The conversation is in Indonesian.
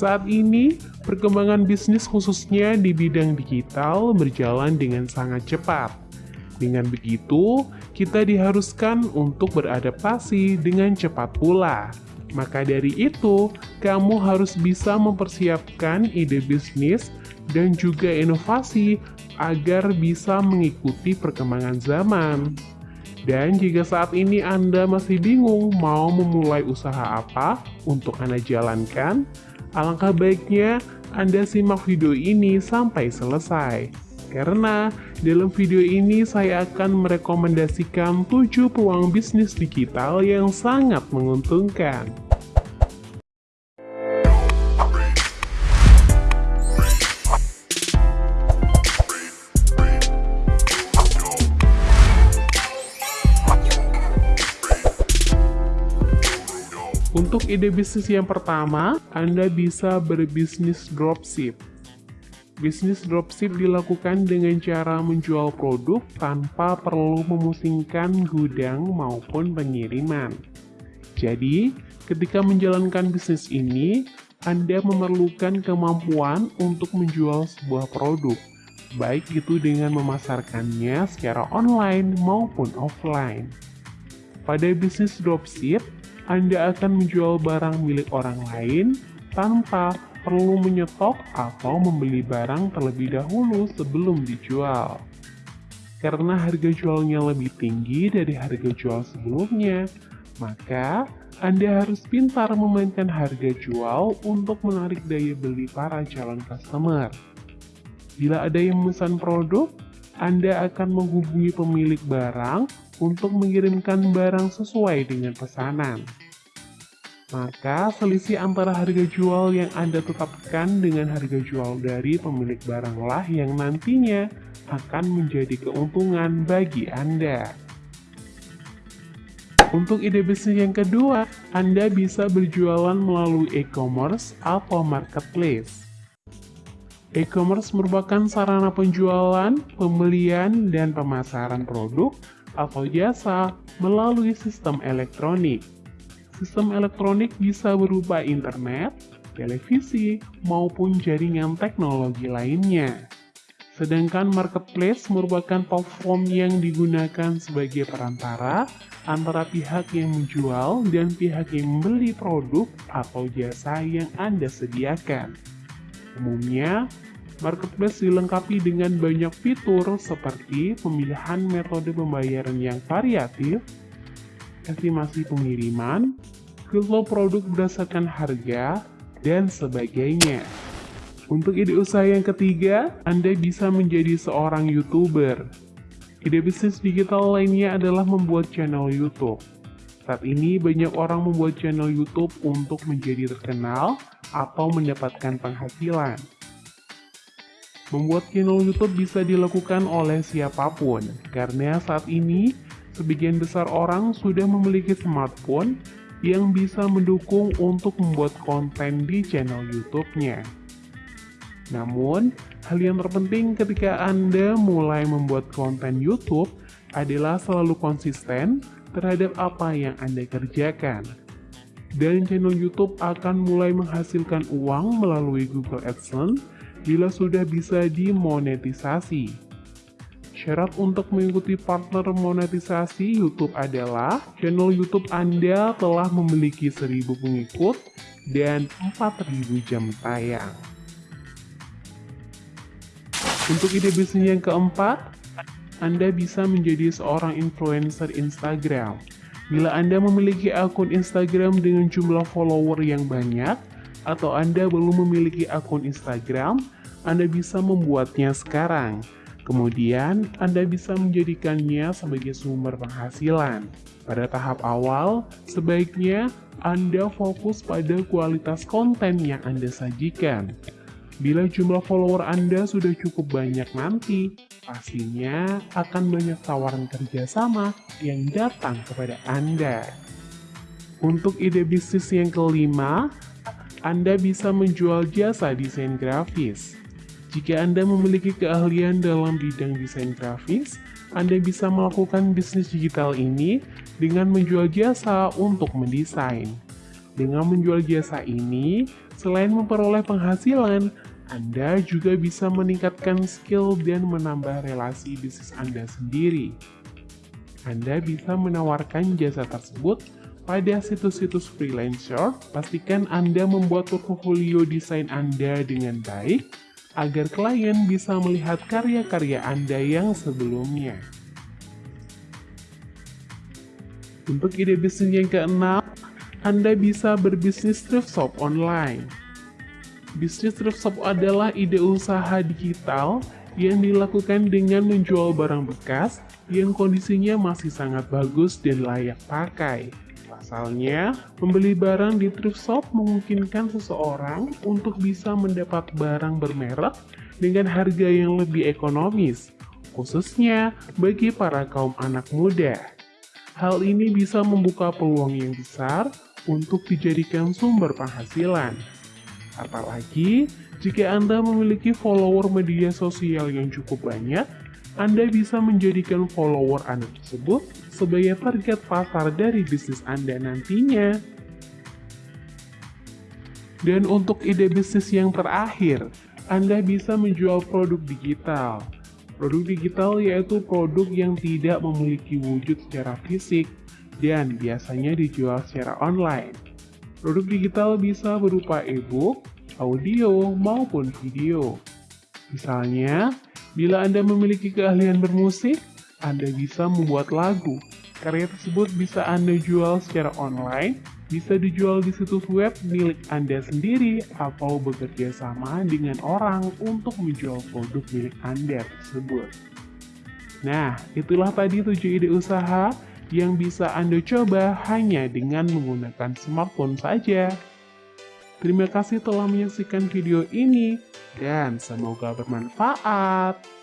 Saat ini, perkembangan bisnis khususnya di bidang digital berjalan dengan sangat cepat. Dengan begitu, kita diharuskan untuk beradaptasi dengan cepat pula. Maka dari itu, kamu harus bisa mempersiapkan ide bisnis dan juga inovasi agar bisa mengikuti perkembangan zaman. Dan jika saat ini Anda masih bingung mau memulai usaha apa untuk Anda jalankan, alangkah baiknya Anda simak video ini sampai selesai. Karena dalam video ini saya akan merekomendasikan 7 peluang bisnis digital yang sangat menguntungkan. Untuk ide bisnis yang pertama, Anda bisa berbisnis dropship. Bisnis dropship dilakukan dengan cara menjual produk tanpa perlu memusingkan gudang maupun pengiriman. Jadi, ketika menjalankan bisnis ini, Anda memerlukan kemampuan untuk menjual sebuah produk, baik itu dengan memasarkannya secara online maupun offline. Pada bisnis dropship, Anda akan menjual barang milik orang lain tanpa perlu menyetok atau membeli barang terlebih dahulu sebelum dijual. Karena harga jualnya lebih tinggi dari harga jual sebelumnya, maka Anda harus pintar memainkan harga jual untuk menarik daya beli para calon customer. Bila ada yang memesan produk, Anda akan menghubungi pemilik barang untuk mengirimkan barang sesuai dengan pesanan maka selisih antara harga jual yang Anda tetapkan dengan harga jual dari pemilik baranglah yang nantinya akan menjadi keuntungan bagi Anda. Untuk ide bisnis yang kedua, Anda bisa berjualan melalui e-commerce atau marketplace. E-commerce merupakan sarana penjualan, pembelian, dan pemasaran produk atau jasa melalui sistem elektronik. Sistem elektronik bisa berupa internet, televisi, maupun jaringan teknologi lainnya. Sedangkan marketplace merupakan platform yang digunakan sebagai perantara antara pihak yang menjual dan pihak yang membeli produk atau jasa yang Anda sediakan. Umumnya, marketplace dilengkapi dengan banyak fitur seperti pemilihan metode pembayaran yang variatif, estimasi pengiriman, filter produk berdasarkan harga, dan sebagainya. Untuk ide usaha yang ketiga, Anda bisa menjadi seorang YouTuber. Ide bisnis digital lainnya adalah membuat channel YouTube. Saat ini banyak orang membuat channel YouTube untuk menjadi terkenal atau mendapatkan penghasilan. Membuat channel YouTube bisa dilakukan oleh siapa pun, karena saat ini sebagian besar orang sudah memiliki smartphone yang bisa mendukung untuk membuat konten di channel YouTube-nya. Namun, hal yang terpenting ketika Anda mulai membuat konten YouTube adalah selalu konsisten terhadap apa yang Anda kerjakan. Dan channel YouTube akan mulai menghasilkan uang melalui Google AdSense bila sudah bisa dimonetisasi. Syarat untuk mengikuti partner monetisasi YouTube adalah channel YouTube Anda telah memiliki 1000 pengikut dan 4000 jam tayang. Untuk ide bisnis yang keempat, Anda bisa menjadi seorang influencer Instagram. Bila Anda memiliki akun Instagram dengan jumlah follower yang banyak, atau Anda belum memiliki akun Instagram, Anda bisa membuatnya sekarang. Kemudian, Anda bisa menjadikannya sebagai sumber penghasilan. Pada tahap awal, sebaiknya Anda fokus pada kualitas konten yang Anda sajikan. Bila jumlah follower Anda sudah cukup banyak nanti, pastinya akan banyak tawaran kerjasama yang datang kepada Anda. Untuk ide bisnis yang kelima, Anda bisa menjual jasa desain grafis. Jika Anda memiliki keahlian dalam bidang desain grafis, Anda bisa melakukan bisnis digital ini dengan menjual jasa untuk mendesain. Dengan menjual jasa ini, selain memperoleh penghasilan, Anda juga bisa meningkatkan skill dan menambah relasi bisnis Anda sendiri. Anda bisa menawarkan jasa tersebut pada situs-situs freelancer, pastikan Anda membuat portfolio desain Anda dengan baik, agar klien bisa melihat karya-karya Anda yang sebelumnya. Untuk ide bisnis yang keenam, Anda bisa berbisnis thrift shop online. Bisnis thrift shop adalah ide usaha digital yang dilakukan dengan menjual barang bekas yang kondisinya masih sangat bagus dan layak pakai. Pasalnya, membeli barang di thrift shop memungkinkan seseorang untuk bisa mendapat barang bermerek dengan harga yang lebih ekonomis, khususnya bagi para kaum anak muda. Hal ini bisa membuka peluang yang besar untuk dijadikan sumber penghasilan. Apalagi jika Anda memiliki follower media sosial yang cukup banyak, anda bisa menjadikan follower Anda tersebut sebagai target pasar dari bisnis Anda nantinya. Dan untuk ide bisnis yang terakhir, Anda bisa menjual produk digital. Produk digital yaitu produk yang tidak memiliki wujud secara fisik dan biasanya dijual secara online. Produk digital bisa berupa e-book, audio, maupun video. Misalnya, Bila Anda memiliki keahlian bermusik, Anda bisa membuat lagu. Karya tersebut bisa Anda jual secara online, bisa dijual di situs web milik Anda sendiri, atau bekerja sama dengan orang untuk menjual produk milik Anda tersebut. Nah, itulah tadi 7 ide usaha yang bisa Anda coba hanya dengan menggunakan smartphone saja. Terima kasih telah menyaksikan video ini dan semoga bermanfaat.